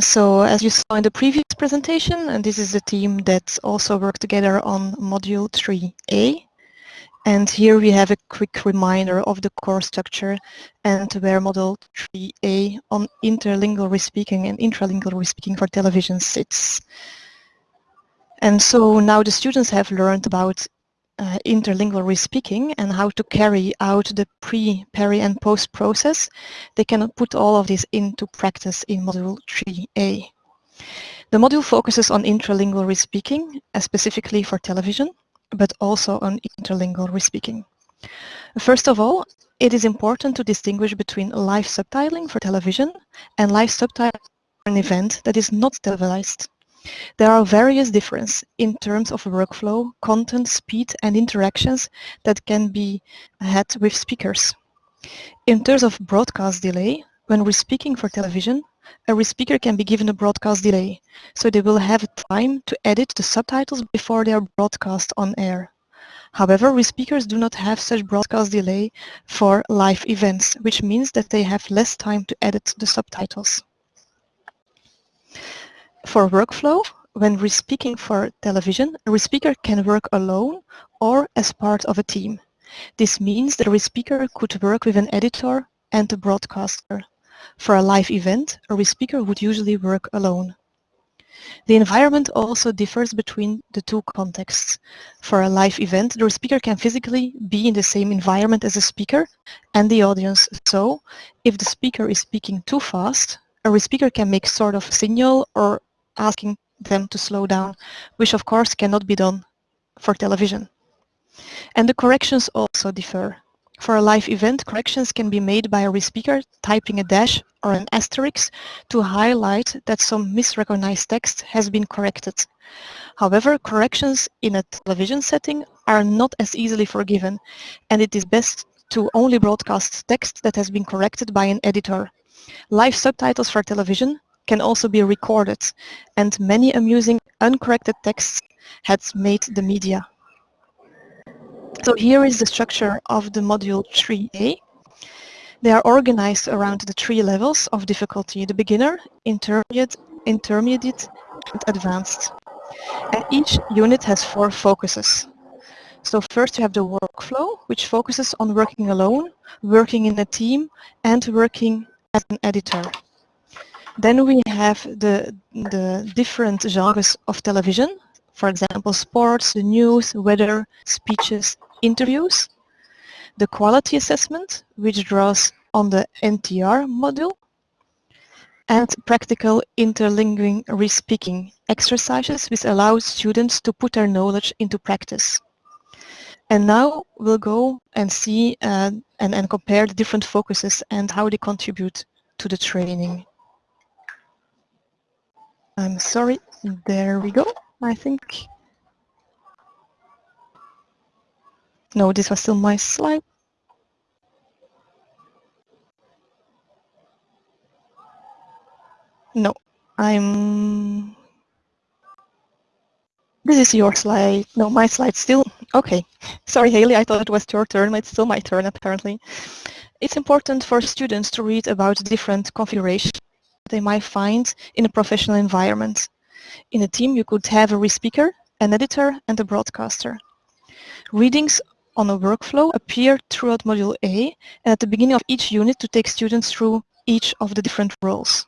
So as you saw in the previous presentation, and this is the team that also worked together on Module 3A. And here we have a quick reminder of the core structure and where Module 3A on interlingual respeaking and intralingual respeaking for television sits. And so now the students have learned about uh, interlingual respeaking and how to carry out the pre, peri and post process, they can put all of this into practice in Module 3A. The module focuses on intralingual respeaking, uh, specifically for television, but also on interlingual respeaking. First of all, it is important to distinguish between live subtitling for television and live subtitling for an event that is not televised. There are various differences in terms of workflow, content, speed and interactions that can be had with speakers. In terms of broadcast delay, when we're speaking for television, a respeaker can be given a broadcast delay, so they will have time to edit the subtitles before they are broadcast on air. However, respeakers do not have such broadcast delay for live events, which means that they have less time to edit the subtitles. For workflow, when respeaking for television, a respeaker can work alone or as part of a team. This means that a respeaker could work with an editor and a broadcaster. For a live event, a respeaker would usually work alone. The environment also differs between the two contexts. For a live event, the speaker can physically be in the same environment as the speaker and the audience. So, if the speaker is speaking too fast, a speaker can make sort of signal or asking them to slow down, which of course cannot be done for television. And the corrections also differ. For a live event, corrections can be made by a respeaker typing a dash or an asterisk to highlight that some misrecognized text has been corrected. However, corrections in a television setting are not as easily forgiven, and it is best to only broadcast text that has been corrected by an editor. Live subtitles for television can also be recorded, and many amusing uncorrected texts had made the media. So here is the structure of the module 3A. They are organized around the three levels of difficulty, the beginner, intermediate, intermediate and advanced. And each unit has four focuses. So first you have the workflow, which focuses on working alone, working in a team, and working as an editor. Then we have the, the different genres of television, for example, sports, the news, weather, speeches, interviews. The quality assessment, which draws on the NTR module, and practical interlingual respeaking exercises which allow students to put their knowledge into practice. And now we'll go and see uh, and, and compare the different focuses and how they contribute to the training. I'm sorry, there we go, I think. No, this was still my slide. No, I'm... This is your slide. No, my slide still. Okay. Sorry, Haley, I thought it was your turn. But it's still my turn, apparently. It's important for students to read about different configurations they might find in a professional environment. In a team, you could have a respeaker, an editor, and a broadcaster. Readings on a workflow appear throughout Module A and at the beginning of each unit to take students through each of the different roles.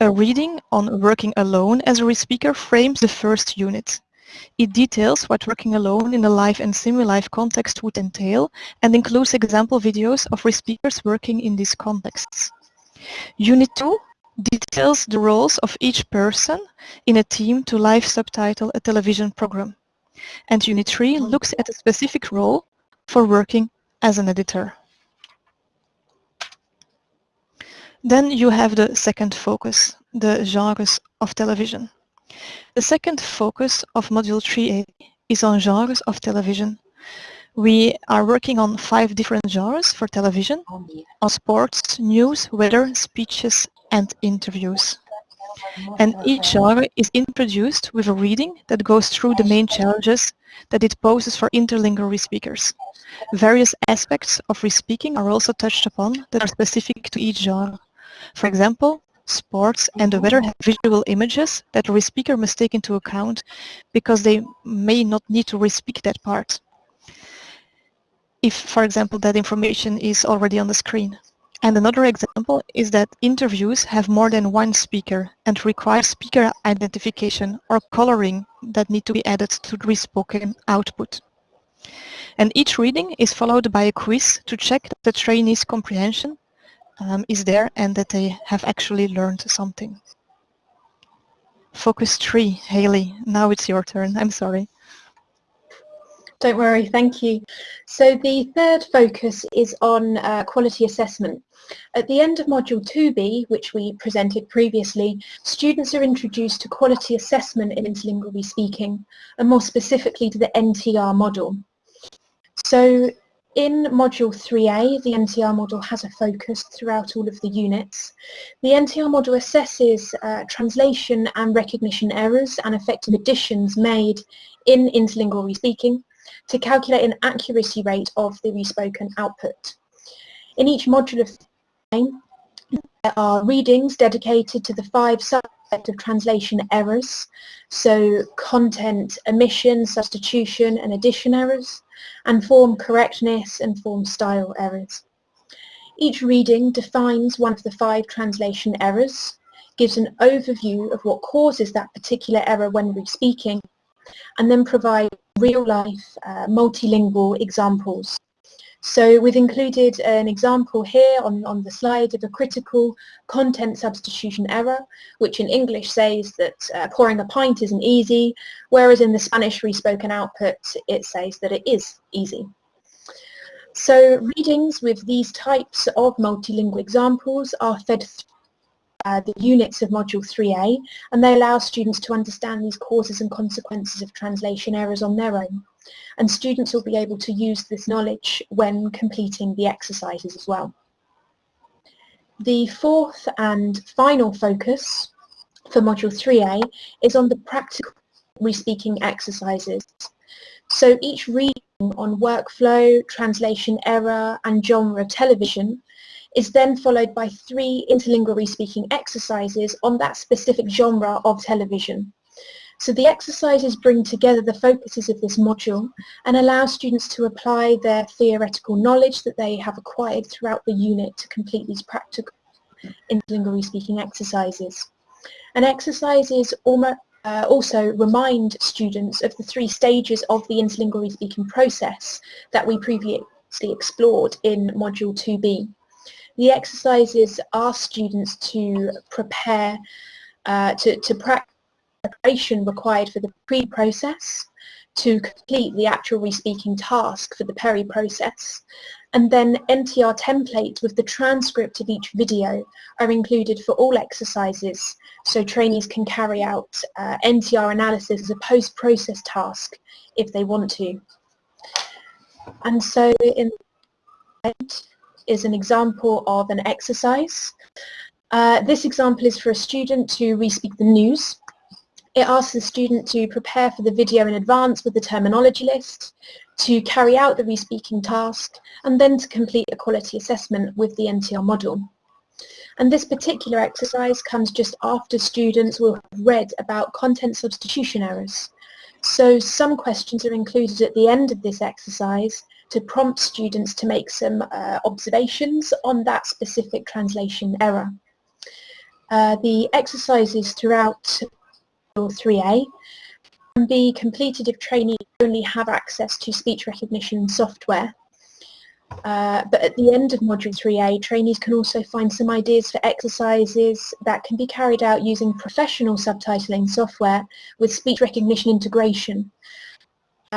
A reading on working alone as a respeaker frames the first unit. It details what working alone in a live and semi-live context would entail and includes example videos of respeakers working in these contexts. Unit 2 details the roles of each person in a team to live subtitle a television program. And Unit 3 looks at a specific role for working as an editor. Then you have the second focus, the genres of television. The second focus of Module 3A is on genres of television. We are working on five different genres for television, oh, on sports, news, weather, speeches, and interviews. And each genre is introduced with a reading that goes through the main challenges that it poses for interlingual respeakers. Various aspects of respeaking are also touched upon that are specific to each genre. For example, sports and the weather have visual images that the re-speaker must take into account because they may not need to re-speak that part if, for example, that information is already on the screen. And another example is that interviews have more than one speaker and require speaker identification or coloring that need to be added to the spoken output. And each reading is followed by a quiz to check that the trainee's comprehension um, is there and that they have actually learned something. Focus 3, Haley, now it's your turn, I'm sorry. Don't worry, thank you. So the third focus is on uh, quality assessment. At the end of Module 2B, which we presented previously, students are introduced to quality assessment in interlingual speaking, and more specifically to the NTR model. So in Module 3A, the NTR model has a focus throughout all of the units. The NTR model assesses uh, translation and recognition errors and effective additions made in interlingual speaking to calculate an accuracy rate of the respoken output. In each module of the there are readings dedicated to the five subsets of translation errors, so content omission, substitution and addition errors, and form correctness and form style errors. Each reading defines one of the five translation errors, gives an overview of what causes that particular error when re-speaking, and then provide real-life uh, multilingual examples. So we've included an example here on, on the slide of a critical content substitution error, which in English says that uh, pouring a pint isn't easy, whereas in the Spanish respoken output it says that it is easy. So readings with these types of multilingual examples are fed uh, the units of Module 3A and they allow students to understand these causes and consequences of translation errors on their own. And students will be able to use this knowledge when completing the exercises as well. The fourth and final focus for Module 3A is on the practical re-speaking exercises. So each reading on workflow, translation error and genre television is then followed by three interlingual speaking exercises on that specific genre of television. So the exercises bring together the focuses of this module and allow students to apply their theoretical knowledge that they have acquired throughout the unit to complete these practical interlingual speaking exercises. And exercises uh, also remind students of the three stages of the interlingual speaking process that we previously explored in Module 2B. The exercises ask students to prepare, uh, to, to practice preparation required for the pre-process, to complete the actual re-speaking task for the peri-process, and then NTR templates with the transcript of each video are included for all exercises so trainees can carry out uh, NTR analysis as a post-process task if they want to. And so in is an example of an exercise. Uh, this example is for a student to re-speak the news. It asks the student to prepare for the video in advance with the terminology list, to carry out the re-speaking task, and then to complete a quality assessment with the NTR model. And this particular exercise comes just after students will have read about content substitution errors. So some questions are included at the end of this exercise to prompt students to make some uh, observations on that specific translation error. Uh, the exercises throughout 3A can be completed if trainees only have access to speech recognition software. Uh, but at the end of Module 3A, trainees can also find some ideas for exercises that can be carried out using professional subtitling software with speech recognition integration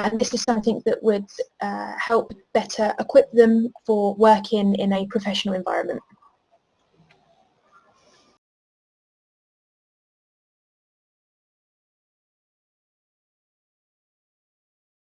and this is something that would uh, help better equip them for working in a professional environment.